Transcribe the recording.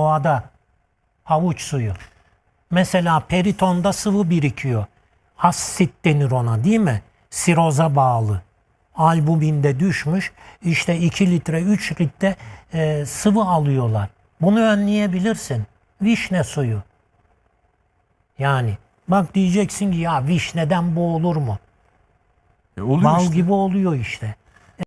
doğada havuç suyu. Mesela peritonda sıvı birikiyor. Asit denir ona değil mi? Siroza bağlı. Albuminde düşmüş. İşte 2 litre 3 litre e, sıvı alıyorlar. Bunu önleyebilirsin. Vişne suyu. Yani bak diyeceksin ki ya vişneden bu olur mu? E oluyor Bal işte. gibi oluyor işte.